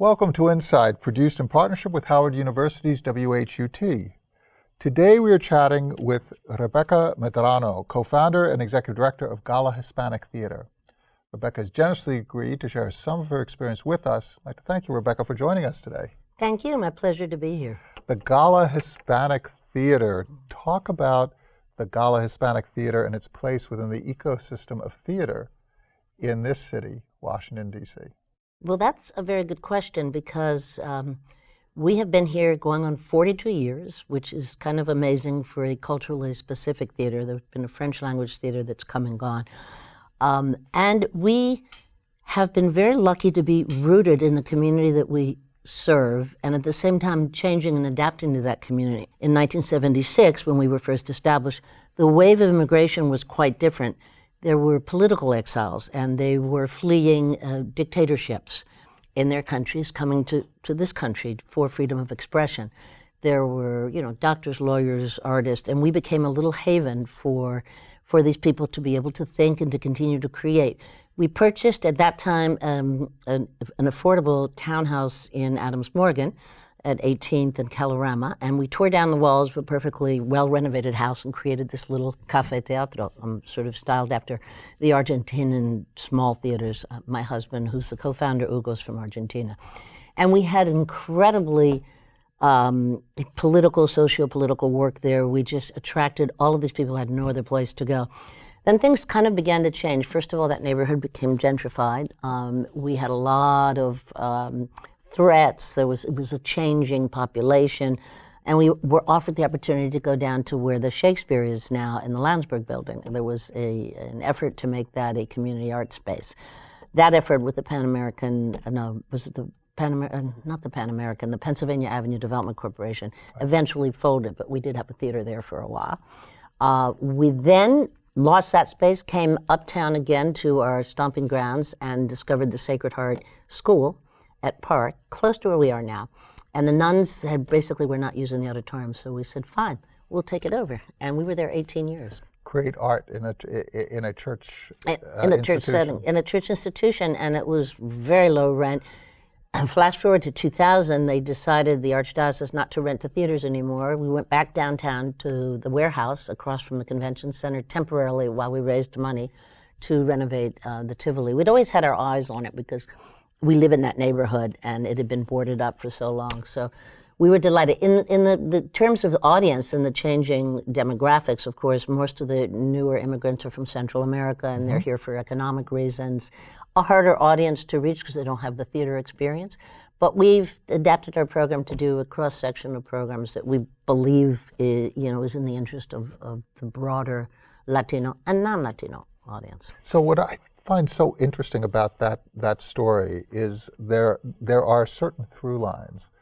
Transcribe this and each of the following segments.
Welcome to Inside, produced in partnership with Howard University's WHUT. Today we are chatting with Rebecca Medrano, co-founder and executive director of Gala Hispanic Theater. Rebecca has generously agreed to share some of her experience with us. I'd like to thank you, Rebecca, for joining us today. Thank you. My pleasure to be here. The Gala Hispanic Theater. Talk about the Gala Hispanic Theater and its place within the ecosystem of theater in this city, Washington, D.C. Well, that's a very good question because um, we have been here going on 42 years, which is kind of amazing for a culturally specific theater. There's been a French language theater that's come and gone. Um, and we have been very lucky to be rooted in the community that we serve and at the same time changing and adapting to that community. In 1976, when we were first established, the wave of immigration was quite different there were political exiles, and they were fleeing uh, dictatorships in their countries, coming to, to this country for freedom of expression. There were, you know, doctors, lawyers, artists, and we became a little haven for, for these people to be able to think and to continue to create. We purchased at that time um, an, an affordable townhouse in Adams Morgan, at 18th and Kalorama, and we tore down the walls of a perfectly well-renovated house and created this little cafe teatro, um, sort of styled after the Argentinian small theaters. Uh, my husband, who's the co-founder, Hugo's from Argentina. And we had incredibly um, political, socio-political work there. We just attracted all of these people who had no other place to go. Then things kind of began to change. First of all, that neighborhood became gentrified. Um, we had a lot of um, threats. There was, it was a changing population. And we were offered the opportunity to go down to where the Shakespeare is now in the Lansburgh building. There was a, an effort to make that a community art space. That effort with the Pan American, uh, no, was it the Pan American, uh, not the Pan American, the Pennsylvania Avenue Development Corporation, eventually folded, but we did have a theater there for a while. Uh, we then lost that space, came uptown again to our stomping grounds and discovered the Sacred Heart School, at Park, close to where we are now. And the nuns had basically were not using the auditorium, so we said, fine, we'll take it over. And we were there 18 years. Create art in a, in a church uh, In a church setting, in a church institution, and it was very low rent. And flash forward to 2000, they decided the Archdiocese not to rent the theaters anymore. We went back downtown to the warehouse across from the convention center temporarily while we raised money to renovate uh, the Tivoli. We'd always had our eyes on it because we live in that neighborhood and it had been boarded up for so long. So we were delighted. In, in the, the terms of the audience and the changing demographics, of course, most of the newer immigrants are from Central America and they're mm-hmm. here for economic reasons. A harder audience to reach because they don't have the theater experience. But we've adapted our program to do a cross-section of programs that we believe is, you know, is in the interest of, of the broader Latino and non-Latino audience. So what I find so interesting about that, that story is there, there are certain through lines.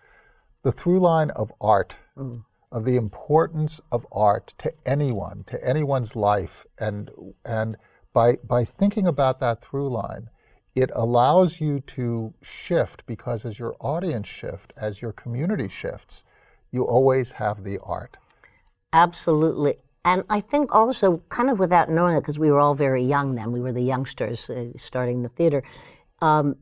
The through line of art, mm. of the importance of art to anyone, to anyone's life, and, and by, by thinking about that through line, it allows you to shift because as your audience shift, as your community shifts, you always have the art. Absolutely. And I think also, kind of without knowing it, because we were all very young then, we were the youngsters uh, starting the theater, um,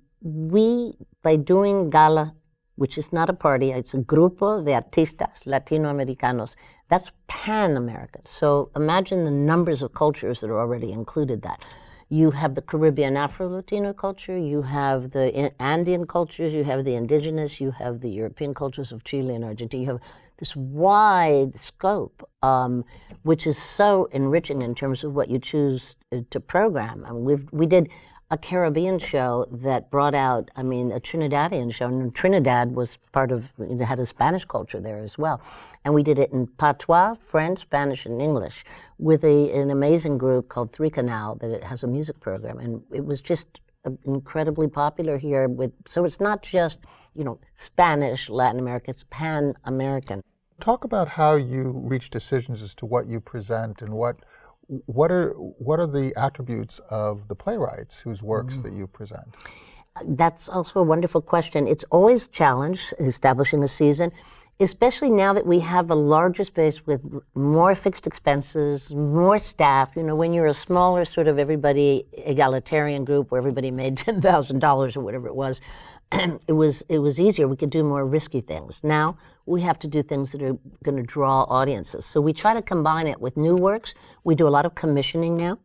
we, by doing gala, which is not a party, it's a grupo de artistas latinoamericanos, that's pan-American. So imagine the numbers of cultures that are already included that. You have the Caribbean Afro-Latino culture, you have the Andean cultures, you have the indigenous, you have the European cultures of Chile and Argentina, you have this wide scope, um, which is so enriching in terms of what you choose to program. I mean, we've, we did a Caribbean show that brought out, I mean, a Trinidadian show. And Trinidad was part of, it had a Spanish culture there as well. And we did it in patois, French, Spanish, and English with a, an amazing group called Three Canal that it has a music program. And it was just incredibly popular here with, so it's not just, you know, Spanish, Latin America, it's pan-American. Talk about how you reach decisions as to what you present and what, what are, what are the attributes of the playwrights whose works mm. that you present? That's also a wonderful question. It's always a challenge establishing a season especially now that we have a larger space with more fixed expenses, more staff. You know, when you're a smaller sort of everybody egalitarian group where everybody made $10,000 or whatever it was, it was it was easier. We could do more risky things. Now we have to do things that are going to draw audiences. So we try to combine it with new works. We do a lot of commissioning now.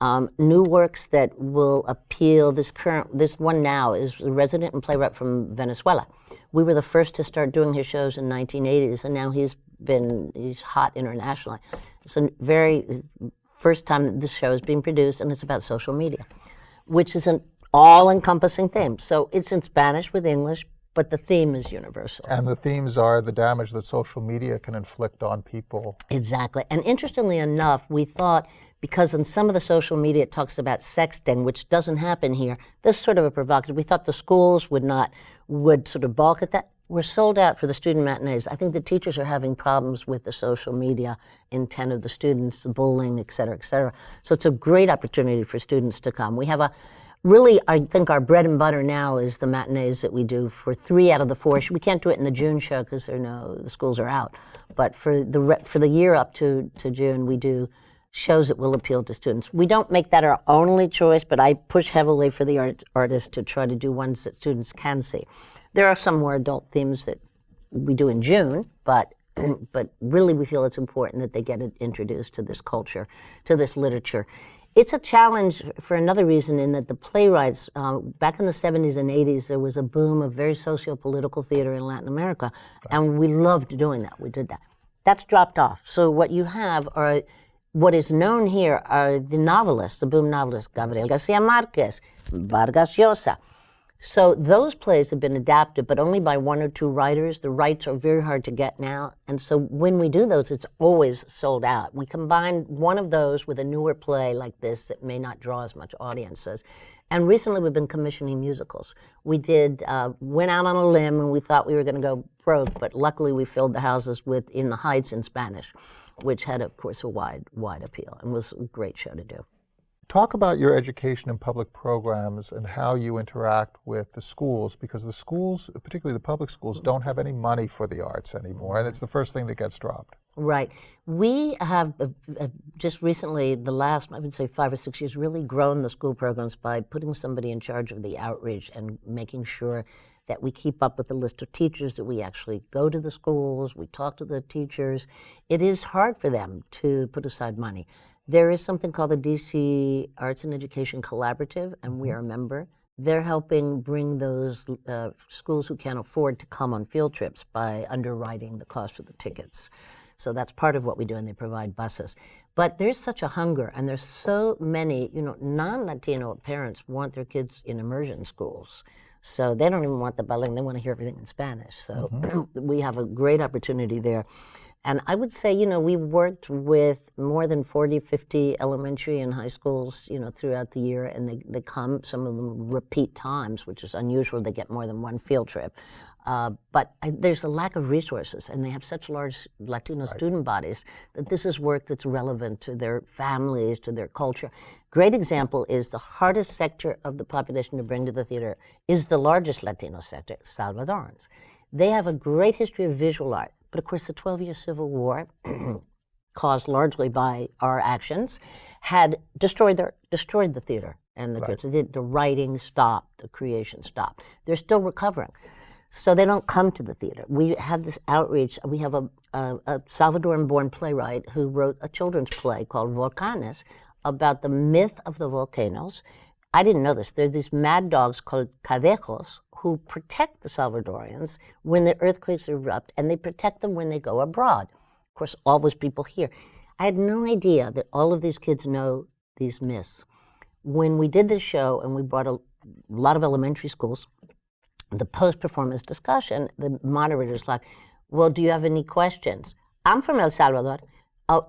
Um, new works that will appeal. This current, this one now is a resident and playwright from Venezuela. We were the first to start doing his shows in 1980s, and now he's been he's hot internationally. It's a very first time that this show is being produced, and it's about social media, which is an all-encompassing theme. So it's in Spanish with English, but the theme is universal. And the themes are the damage that social media can inflict on people. Exactly. And interestingly enough, we thought because in some of the social media it talks about sexting, which doesn't happen here. This sort of a provocative. We thought the schools would not would sort of balk at that. We're sold out for the student matinees. I think the teachers are having problems with the social media intent of the students, the bullying, et cetera, et cetera. So it's a great opportunity for students to come. We have a really, I think our bread and butter now is the matinees that we do for three out of the four. We can't do it in the June show because no, the schools are out. But for the for the year up to to June, we do shows that will appeal to students. We don't make that our only choice, but I push heavily for the art, artists to try to do ones that students can see. There are some more adult themes that we do in June, but but really we feel it's important that they get introduced to this culture, to this literature. It's a challenge for another reason in that the playwrights, uh, back in the 70s and 80s, there was a boom of very socio-political theater in Latin America, and we loved doing that. We did that. That's dropped off. So what you have are what is known here are the novelists, the boom novelists, Gabriel Garcia Marquez, Vargas Llosa. So those plays have been adapted, but only by one or two writers. The rights are very hard to get now. And so when we do those, it's always sold out. We combine one of those with a newer play like this that may not draw as much audiences. And recently we've been commissioning musicals. We did, uh, went out on a limb and we thought we were going to go broke, but luckily we filled the houses with In the Heights in Spanish which had, of course, a wide, wide appeal and was a great show to do. Talk about your education and public programs and how you interact with the schools, because the schools, particularly the public schools, don't have any money for the arts anymore, and it's the first thing that gets dropped. Right. We have uh, uh, just recently, the last, I would say five or six years, really grown the school programs by putting somebody in charge of the outreach and making sure that we keep up with the list of teachers, that we actually go to the schools, we talk to the teachers. It is hard for them to put aside money. There is something called the DC Arts and Education Collaborative, and we mm-hmm. are a member. They're helping bring those uh, schools who can't afford to come on field trips by underwriting the cost of the tickets. So that's part of what we do, and they provide buses. But there's such a hunger, and there's so many, you know, non-Latino parents want their kids in immersion schools. So they don't even want the ballet, they want to hear everything in Spanish. So mm-hmm. we have a great opportunity there. And I would say, you know, we worked with more than 40, 50 elementary and high schools, you know, throughout the year, and they, they come, some of them repeat times, which is unusual. They get more than one field trip. Uh, but I, there's a lack of resources, and they have such large Latino right. student bodies that this is work that's relevant to their families, to their culture. Great example is the hardest sector of the population to bring to the theater is the largest Latino sector, Salvadorans. They have a great history of visual art, but of course the 12-year Civil War, caused largely by our actions, had destroyed, their, destroyed the theater and the right. The, the writing stopped, the creation stopped. They're still recovering. So they don't come to the theater. We have this outreach. We have a, a, a Salvadoran-born playwright who wrote a children's play called Volcanes, about the myth of the volcanoes. I didn't know this. There are these mad dogs called cadejos who protect the Salvadorians when the earthquakes erupt, and they protect them when they go abroad. Of course, all those people here. I had no idea that all of these kids know these myths. When we did this show and we brought a lot of elementary schools, the post-performance discussion, the moderator's like, well, do you have any questions? I'm from El Salvador. Oh,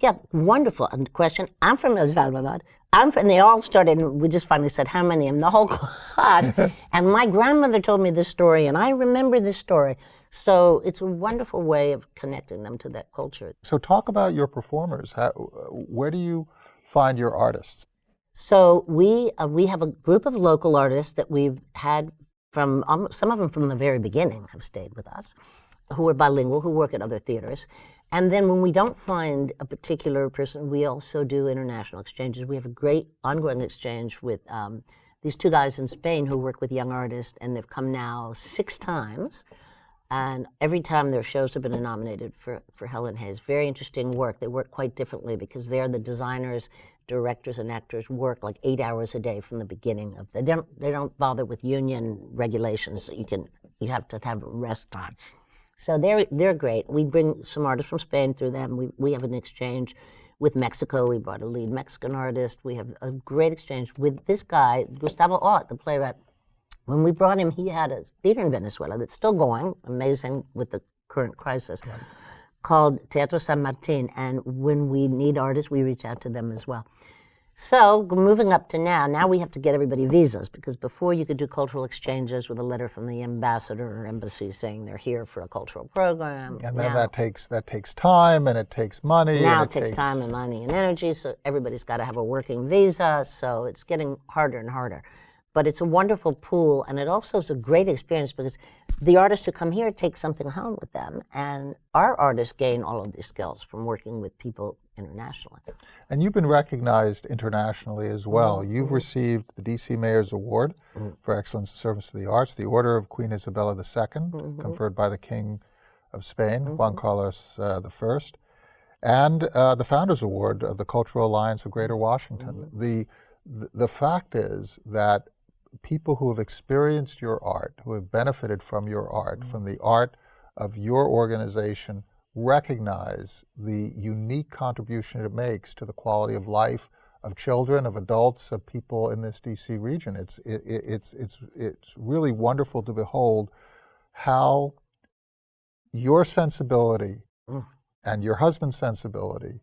yeah, wonderful and question. I'm from El Salvador. I'm from, and they all started, and we just finally said, how many? And the whole class. and my grandmother told me this story, and I remember this story. So it's a wonderful way of connecting them to that culture. So talk about your performers. How, where do you find your artists? So we, uh, we have a group of local artists that we've had from, um, some of them from the very beginning have stayed with us, who are bilingual, who work at other theaters. And then when we don't find a particular person, we also do international exchanges. We have a great ongoing exchange with um, these two guys in Spain who work with young artists, and they've come now six times. And every time their shows have been nominated for, for Helen Hayes. Very interesting work. They work quite differently because they're the designers, directors, and actors work like eight hours a day from the beginning of. They don't they don't bother with union regulations. that You can you have to have rest time. So they're they're great. We bring some artists from Spain through them. We we have an exchange with Mexico. We brought a lead Mexican artist. We have a great exchange with this guy, Gustavo Ott, the playwright. When we brought him, he had a theater in Venezuela that's still going, amazing with the current crisis, called Teatro San Martin. And when we need artists, we reach out to them as well. So moving up to now, now we have to get everybody visas because before you could do cultural exchanges with a letter from the ambassador or embassy saying they're here for a cultural program. And then Now- that takes that takes time and it takes money. now and it takes time and money and energy, so everybody's got to have a working visa. So it's getting harder and harder. But it's a wonderful pool, and it also is a great experience because the artists who come here take something home with them, and our artists gain all of these skills from working with people internationally. And you've been recognized internationally as well. Mm-hmm. You've received the DC Mayor's Award for Excellence in Service to the Arts, the Order of Queen Isabella II, Mm-hmm. conferred by the King of Spain, Juan Carlos uh, I, and uh, the Founders Award of the Cultural Alliance of Greater Washington. Mm-hmm. The, the the fact is that people who have experienced your art, who have benefited from your art, Mm-hmm. from the art of your organization, recognize the unique contribution it makes to the quality of life of children, of adults, of people in this DC region. It's, it, it- it's, it's, it's really wonderful to behold how your sensibility Mm. and your husband's sensibility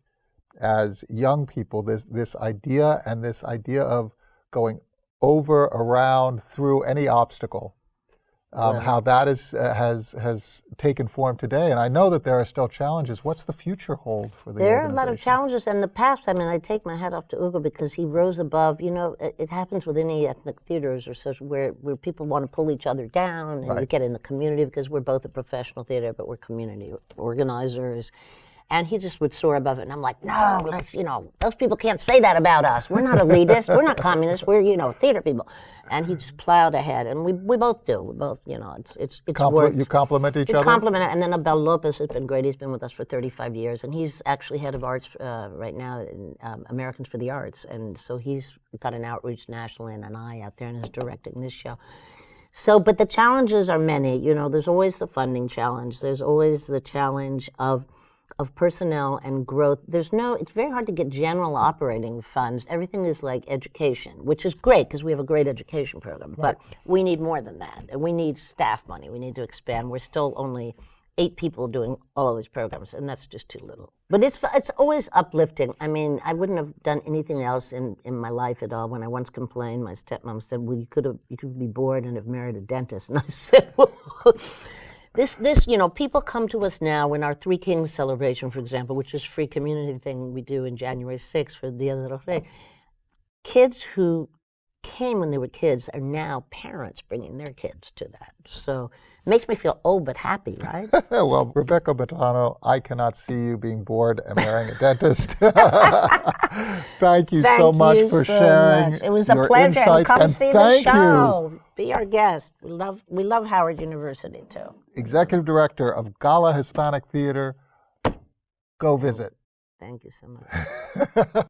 as young people, this, this idea and this idea of going over, around, through any obstacle, um, Yeah. how that is, uh, has, has taken form today. And I know that there are still challenges. What's the future hold for the There are a lot of challenges in the past. I mean, I take my hat off to Hugo because he rose above. You know, it, it happens with any ethnic theaters or such where, where people want to pull each other down and Right. get in the community because we're both a professional theater, but we're community organizers. And he just would soar above it. And I'm like, no, let's, you know, those people can't say that about us. We're not elitists. we're not communists. We're, you know, theater people. And he just plowed ahead. And we, we both do. We both, you know, it's, it's, it's Compli- worked. you compliment each We other? compliment it. And then Abel Lopez has been great. He's been with us for 35 years, and he's actually head of arts uh, right now in um, Americans for the Arts. And so he's got an outreach nationally and an eye out there and is directing this show. So, but the challenges are many. You know, there's always the funding challenge. There's always the challenge of of personnel and growth. There's no. It's very hard to get general operating funds. Everything is like education, which is great because we have a great education program. But we need more than that, and we need staff money. We need to expand. We're still only eight people doing all of these programs, and that's just too little. But it's it's always uplifting. I mean, I wouldn't have done anything else in, in my life at all. When I once complained, my stepmom said, "Well, you could have you could be bored and have married a dentist," and I said, well, "This this you know, people come to us now in our Three Kings celebration, for example, which is free community thing we do in January 6th for Dia de los Reyes. Kids who came when they were kids are now parents bringing their kids to that. So it makes me feel old but happy, right? well, Rebecca Medrano, I cannot see you being bored and marrying a dentist. thank you so much you for so sharing much. It was a your pleasure. and insights come and see thank the you. show. Be our guest. We love we love Howard University too. Executive Director of Gala Hispanic Theater. Go visit. Thank you so much.